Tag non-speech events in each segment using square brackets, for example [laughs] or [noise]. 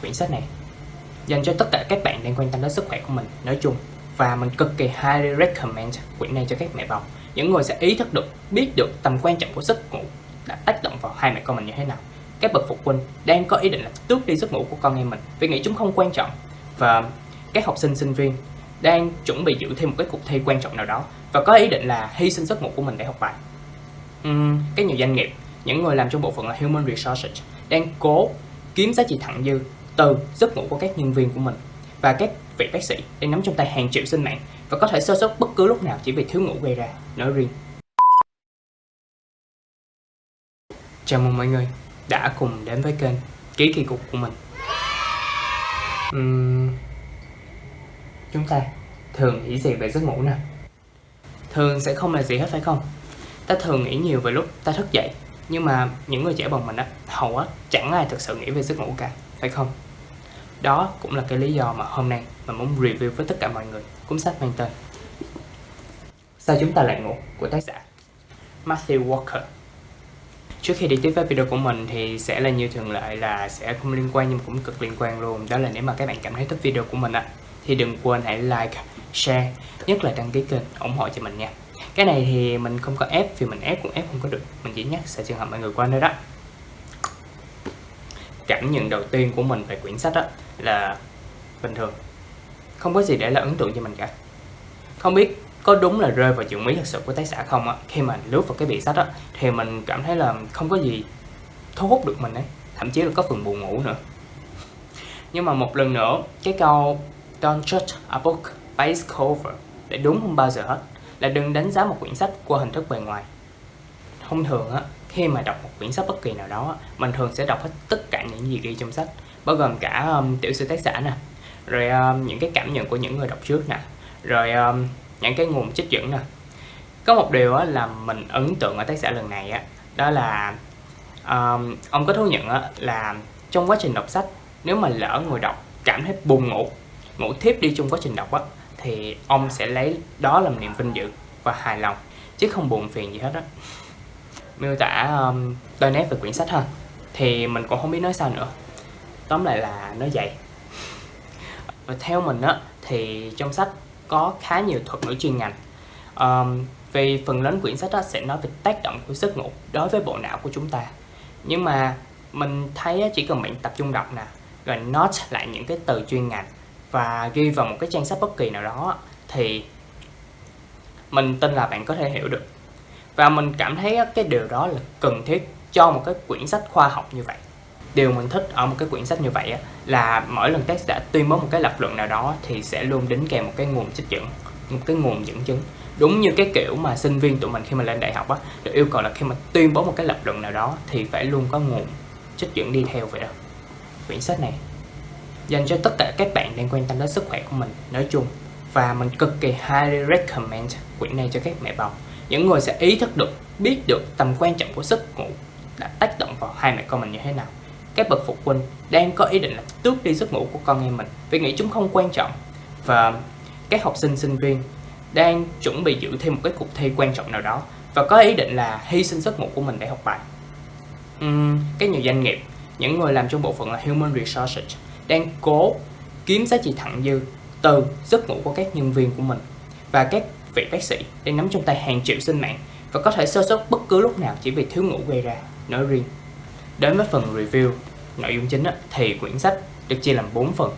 quyển sách này. Dành cho tất cả các bạn đang quan tâm đến sức khỏe của mình nói chung và mình cực kỳ highly recommend quyển này cho các mẹ bầu. Những người sẽ ý thức được biết được tầm quan trọng của giấc ngủ đã tác động vào hai mẹ con mình như thế nào. Các bậc phụ huynh đang có ý định là tước đi giấc ngủ của con em mình vì nghĩ chúng không quan trọng. Và các học sinh sinh viên đang chuẩn bị dự thêm một cái cuộc thi quan trọng nào đó và có ý định là hy sinh giấc ngủ của mình để học bài. Uhm, các nhiều doanh nghiệp những người làm trong bộ phận là human resources đang cố kiếm giá trị thặng dư từ giấc ngủ của các nhân viên của mình và các vị bác sĩ đang nắm trong tay hàng triệu sinh mạng và có thể sơ sót bất cứ lúc nào chỉ vì thiếu ngủ gây ra. Nói riêng. Chào mừng mọi người đã cùng đến với kênh ký kỳ cục của mình. Uhm, chúng ta thường nghĩ gì về giấc ngủ nè? Thường sẽ không là gì hết phải không? Ta thường nghĩ nhiều về lúc ta thức dậy nhưng mà những người trẻ bằng mình á hầu á chẳng ai thực sự nghĩ về giấc ngủ cả phải không? Đó cũng là cái lý do mà hôm nay mình muốn review với tất cả mọi người cuốn sách mang tên Sao chúng ta lại ngủ của tác giả Matthew Walker. Trước khi đi tiếp với video của mình thì sẽ là như thường lệ là sẽ không liên quan nhưng cũng cực liên quan luôn. Đó là nếu mà các bạn cảm thấy thích video của mình á thì đừng quên hãy like, share, nhất là đăng ký kênh ủng hộ cho mình nha. Cái này thì mình không có ép vì mình ép cũng ép không có được. Mình chỉ nhắc sẽ trường hợp mọi người qua đây đó cảm nhận đầu tiên của mình về quyển sách đó là bình thường. Không có gì để là ấn tượng cho mình cả. Không biết có đúng là rơi vào chuyện mỹ thật sự của tác giả không á, khi mà lướt vào cái bìa sách á, thì mình cảm thấy là không có gì thu hút được mình ấy, thậm chí là có phần buồn ngủ nữa. [laughs] Nhưng mà một lần nữa, cái câu don't judge a book by its cover để đúng không bao giờ hết, là đừng đánh giá một quyển sách qua hình thức bề ngoài. Thông thường á khi mà đọc một quyển sách bất kỳ nào đó mình thường sẽ đọc hết tất cả những gì ghi trong sách bao gồm cả um, tiểu sử tác giả nè rồi um, những cái cảm nhận của những người đọc trước nè rồi um, những cái nguồn trích dẫn nè. Có một điều á, là mình ấn tượng ở tác giả lần này á đó là um, ông có thú nhận á, là trong quá trình đọc sách nếu mà lỡ người đọc cảm thấy buồn ngủ ngủ thiếp đi trong quá trình đọc á thì ông sẽ lấy đó làm niềm vinh dự và hài lòng chứ không buồn phiền gì hết á miêu tả um, đôi nét về quyển sách ha. Thì mình cũng không biết nói sao nữa. Tóm lại là nó vậy. [laughs] Và theo mình á thì trong sách có khá nhiều thuật ngữ chuyên ngành. Um, vì phần lớn quyển sách đó sẽ nói về tác động của giấc ngủ đối với bộ não của chúng ta. Nhưng mà mình thấy chỉ cần bạn tập trung đọc nè rồi note lại những cái từ chuyên ngành và ghi vào một cái trang sách bất kỳ nào đó thì mình tin là bạn có thể hiểu được và mình cảm thấy cái điều đó là cần thiết cho một cái quyển sách khoa học như vậy. Điều mình thích ở một cái quyển sách như vậy là mỗi lần tác giả tuyên bố một cái lập luận nào đó thì sẽ luôn đính kèm một cái nguồn trích dẫn, một cái nguồn dẫn chứng. Đúng như cái kiểu mà sinh viên tụi mình khi mà lên đại học á, được yêu cầu là khi mà tuyên bố một cái lập luận nào đó thì phải luôn có nguồn trích dẫn đi theo vậy đó. Quyển sách này dành cho tất cả các bạn đang quan tâm đến sức khỏe của mình, nói chung. Và mình cực kỳ highly recommend quyển này cho các mẹ bầu những người sẽ ý thức được biết được tầm quan trọng của giấc ngủ đã tác động vào hai mẹ con mình như thế nào. Các bậc phụ huynh đang có ý định là tước đi giấc ngủ của con em mình vì nghĩ chúng không quan trọng. Và các học sinh sinh viên đang chuẩn bị dự thêm một cái cuộc thi quan trọng nào đó và có ý định là hy sinh giấc ngủ của mình để học bài. Uhm, các nhiều doanh nghiệp những người làm trong bộ phận là human resources đang cố kiếm giá trị thặng dư từ giấc ngủ của các nhân viên của mình. Và các vị bác sĩ đang nắm trong tay hàng triệu sinh mạng và có thể sơ sót bất cứ lúc nào chỉ vì thiếu ngủ gây ra. Nói riêng. Đến với phần review, nội dung chính thì quyển sách được chia làm 4 phần.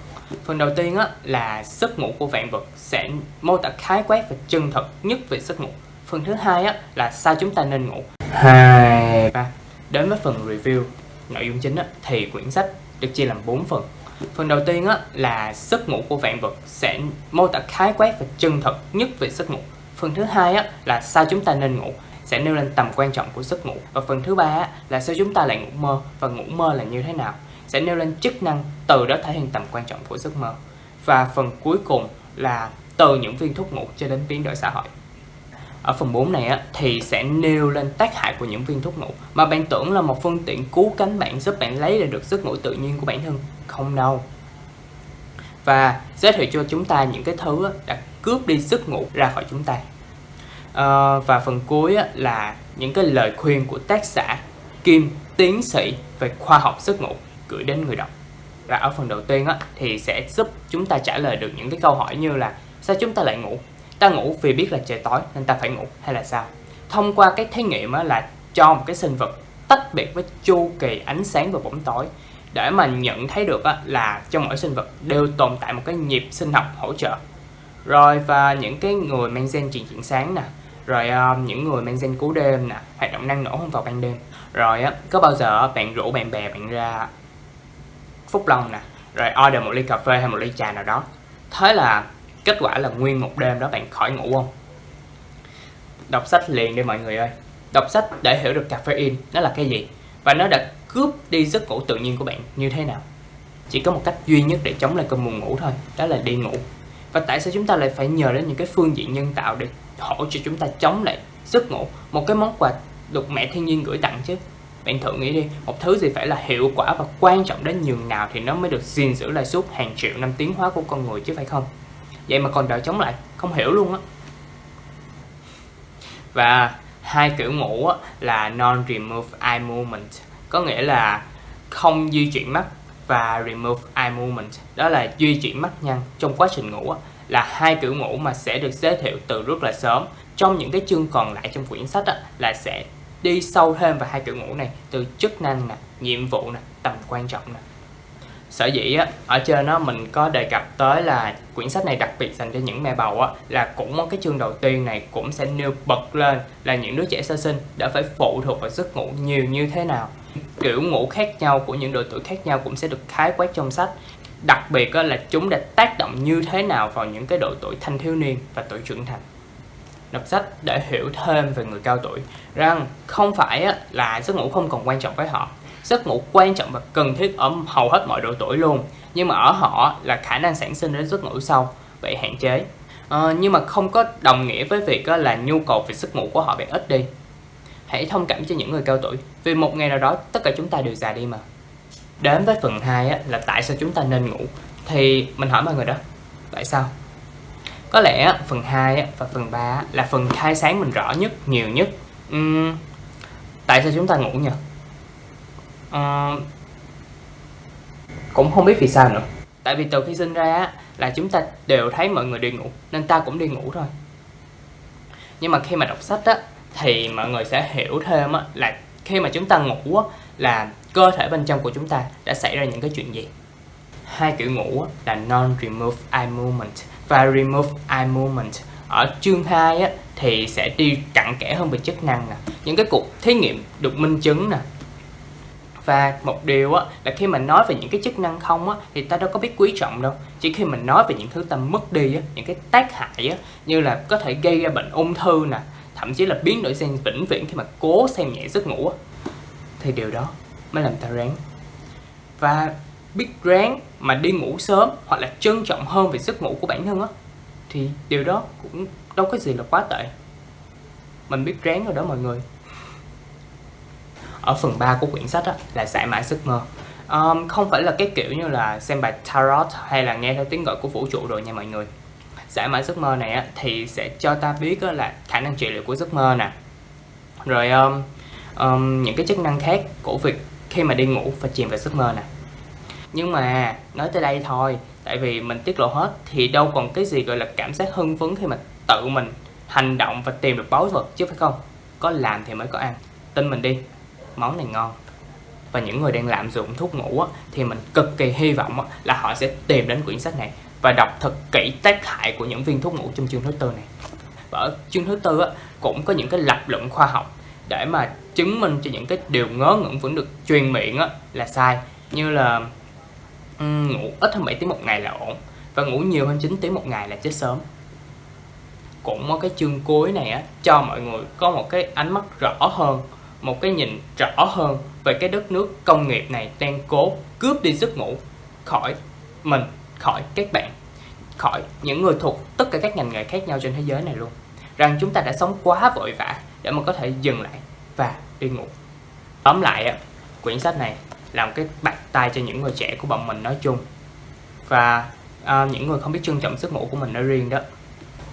Phần đầu tiên là giấc ngủ của vạn vật sẽ mô tả khái quát và chân thật nhất về giấc ngủ. Phần thứ hai là sao chúng ta nên ngủ. Hai, ba. Đến với phần review, nội dung chính thì quyển sách được chia làm 4 phần. Phần đầu tiên á, là giấc ngủ của vạn vật sẽ mô tả khái quát và chân thật nhất về giấc ngủ. Phần thứ hai á, là sao chúng ta nên ngủ sẽ nêu lên tầm quan trọng của giấc ngủ. Và phần thứ ba á, là sao chúng ta lại ngủ mơ và ngủ mơ là như thế nào sẽ nêu lên chức năng từ đó thể hiện tầm quan trọng của giấc mơ. Và phần cuối cùng là từ những viên thuốc ngủ cho đến biến đổi xã hội. Ở phần 4 này á, thì sẽ nêu lên tác hại của những viên thuốc ngủ mà bạn tưởng là một phương tiện cứu cánh bạn giúp bạn lấy lại được giấc ngủ tự nhiên của bản thân. Không đâu. Và giới thiệu cho chúng ta những cái thứ á, đã cướp đi giấc ngủ ra khỏi chúng ta. À, và phần cuối á, là những cái lời khuyên của tác giả Kim tiến sĩ về khoa học giấc ngủ gửi đến người đọc. và ở phần đầu tiên á, thì sẽ giúp chúng ta trả lời được những cái câu hỏi như là sao chúng ta lại ngủ ta ngủ vì biết là trời tối nên ta phải ngủ hay là sao? Thông qua cái thí nghiệm là cho một cái sinh vật tách biệt với chu kỳ ánh sáng và bóng tối để mà nhận thấy được á, là trong mỗi sinh vật đều tồn tại một cái nhịp sinh học hỗ trợ. Rồi và những cái người mang gen truyền chuyển sáng nè rồi ờ, những người mang gen cú đêm nè hoạt động năng nổ hơn vào ban đêm. Rồi á có bao giờ bạn rủ bạn bè bạn ra phúc long nè rồi order một ly cà phê hay một ly trà nào đó. Thế là kết quả là nguyên một đêm đó bạn khỏi ngủ không? Đọc sách liền đi mọi người ơi. Đọc sách để hiểu được caffeine, nó là cái gì? Và nó đã cướp đi giấc ngủ tự nhiên của bạn như thế nào? Chỉ có một cách duy nhất để chống lại cơn buồn ngủ thôi, đó là đi ngủ. Và tại sao chúng ta lại phải nhờ đến những cái phương diện nhân tạo để hỗ trợ chúng ta chống lại giấc ngủ? Một cái món quà được mẹ thiên nhiên gửi tặng chứ. Bạn thử nghĩ đi, một thứ gì phải là hiệu quả và quan trọng đến nhường nào thì nó mới được gìn giữ lại suốt hàng triệu năm tiến hóa của con người chứ phải không? Vậy mà còn đợi chống lại, không hiểu luôn á. Và hai kiểu ngủ là non remove eye movement, có nghĩa là không di chuyển mắt và remove eye movement. Đó là di chuyển mắt nhăn trong quá trình ngủ là hai kiểu ngủ mà sẽ được giới thiệu từ rất là sớm. Trong những cái chương còn lại trong quyển sách là sẽ đi sâu thêm vào hai kiểu ngủ này, từ chức năng nè, nhiệm vụ nè, tầm quan trọng nè sở dĩ á, ở trên nó mình có đề cập tới là quyển sách này đặc biệt dành cho những mẹ bầu á, là cũng cái chương đầu tiên này cũng sẽ nêu bật lên là những đứa trẻ sơ sinh đã phải phụ thuộc vào giấc ngủ nhiều như thế nào. Kiểu ngủ khác nhau của những độ tuổi khác nhau cũng sẽ được khái quát trong sách. Đặc biệt á, là chúng đã tác động như thế nào vào những cái độ tuổi thanh thiếu niên và tuổi trưởng thành. Đọc sách để hiểu thêm về người cao tuổi rằng không phải là giấc ngủ không còn quan trọng với họ giấc ngủ quan trọng và cần thiết ở hầu hết mọi độ tuổi luôn. Nhưng mà ở họ là khả năng sản sinh đến giấc ngủ sâu bị hạn chế. À, nhưng mà không có đồng nghĩa với việc là nhu cầu về giấc ngủ của họ bị ít đi. Hãy thông cảm cho những người cao tuổi vì một ngày nào đó tất cả chúng ta đều già đi mà. Đến với phần 2 là tại sao chúng ta nên ngủ? Thì mình hỏi mọi người đó tại sao? Có lẽ phần 2 và phần 3 là phần khai sáng mình rõ nhất nhiều nhất. Uhm, tại sao chúng ta ngủ nhỉ uh, cũng không biết vì sao nữa. Tại vì từ khi sinh ra là chúng ta đều thấy mọi người đi ngủ nên ta cũng đi ngủ thôi. Nhưng mà khi mà đọc sách á thì mọi người sẽ hiểu thêm á là khi mà chúng ta ngủ á là cơ thể bên trong của chúng ta đã xảy ra những cái chuyện gì. Hai kiểu ngủ á, là non remove eye movement và remove eye movement. Ở chương 2 á, thì sẽ đi cặn kẽ hơn về chức năng nè. Những cái cuộc thí nghiệm được minh chứng nè và một điều á, là khi mình nói về những cái chức năng không á, thì ta đâu có biết quý trọng đâu. Chỉ khi mình nói về những thứ ta mất đi á, những cái tác hại á, như là có thể gây ra bệnh ung thư nè thậm chí là biến đổi gen vĩnh viễn khi mà cố xem nhẹ giấc ngủ á, thì điều đó mới làm ta ráng. Và biết ráng mà đi ngủ sớm hoặc là trân trọng hơn về giấc ngủ của bản thân á thì điều đó cũng đâu có gì là quá tệ. Mình biết ráng rồi đó mọi người ở phần 3 của quyển sách đó là giải mã giấc mơ. Um, không phải là cái kiểu như là xem bài tarot hay là nghe theo tiếng gọi của vũ trụ rồi nha mọi người. Giải mã giấc mơ này á, thì sẽ cho ta biết á, là khả năng trị liệu của giấc mơ nè. Rồi um, um, những cái chức năng khác của việc khi mà đi ngủ và chìm vào giấc mơ nè. Nhưng mà nói tới đây thôi tại vì mình tiết lộ hết thì đâu còn cái gì gọi là cảm giác hưng phấn khi mà tự mình hành động và tìm được báu vật chứ phải không? Có làm thì mới có ăn. Tin mình đi món này ngon. Và những người đang lạm dụng thuốc ngủ á, thì mình cực kỳ hy vọng á, là họ sẽ tìm đến quyển sách này và đọc thật kỹ tác hại của những viên thuốc ngủ trong chương thứ tư này. Và ở chương thứ tư á, cũng có những cái lập luận khoa học để mà chứng minh cho những cái điều ngớ ngẩn vẫn được truyền miệng á, là sai. Như là um, ngủ ít hơn 7 tiếng một ngày là ổn và ngủ nhiều hơn 9 tiếng một ngày là chết sớm. Cũng có cái chương cuối này á, cho mọi người có một cái ánh mắt rõ hơn một cái nhìn rõ hơn về cái đất nước công nghiệp này đang cố cướp đi giấc ngủ khỏi mình, khỏi các bạn, khỏi những người thuộc tất cả các ngành nghề khác nhau trên thế giới này luôn. Rằng chúng ta đã sống quá vội vã để mà có thể dừng lại và đi ngủ. Tóm lại, quyển sách này là một cái bạc tay cho những người trẻ của bọn mình nói chung và uh, những người không biết trân trọng giấc ngủ của mình nói riêng đó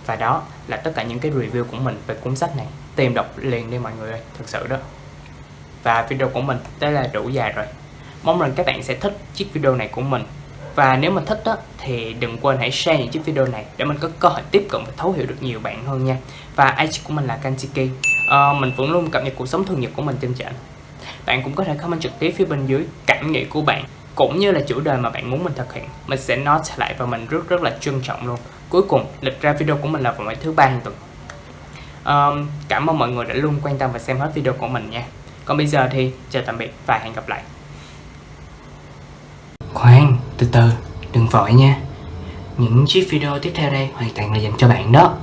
và đó là tất cả những cái review của mình về cuốn sách này tìm đọc liền đi mọi người ơi thật sự đó và video của mình tới là đủ dài rồi. Mong rằng các bạn sẽ thích chiếc video này của mình. Và nếu mà thích đó, thì đừng quên hãy share những chiếc video này để mình có cơ hội tiếp cận và thấu hiểu được nhiều bạn hơn nha. Và IG của mình là Kanchiki. À, mình vẫn luôn cập nhật cuộc sống thường nhật của mình trên trển bạn cũng có thể comment trực tiếp phía bên dưới cảm nghĩ của bạn cũng như là chủ đề mà bạn muốn mình thực hiện. Mình sẽ note lại và mình rất rất là trân trọng luôn. Cuối cùng lịch ra video của mình là vào mỗi thứ ba hàng tuần. Um, cảm ơn mọi người đã luôn quan tâm và xem hết video của mình nha còn bây giờ thì chào tạm biệt và hẹn gặp lại. Khoan, từ từ, đừng vội nha. Những chiếc video tiếp theo đây hoàn toàn là dành cho bạn đó.